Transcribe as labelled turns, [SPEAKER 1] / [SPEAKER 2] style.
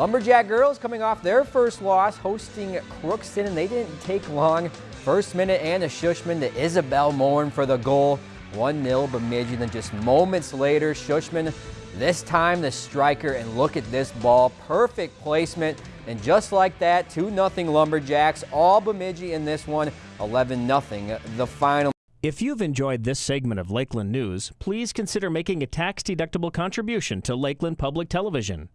[SPEAKER 1] Lumberjack girls coming off their first loss hosting Crookston and they didn't take long. First minute and a Shushman to Isabel Morn for the goal. 1-0 Bemidji. Then just moments later, Shushman, this time the striker, and look at this ball. Perfect placement. And just like that, 2-0 Lumberjacks. All Bemidji in this one, 11-0 the final.
[SPEAKER 2] If you've enjoyed this segment of Lakeland News, please consider making a tax-deductible contribution to Lakeland Public Television.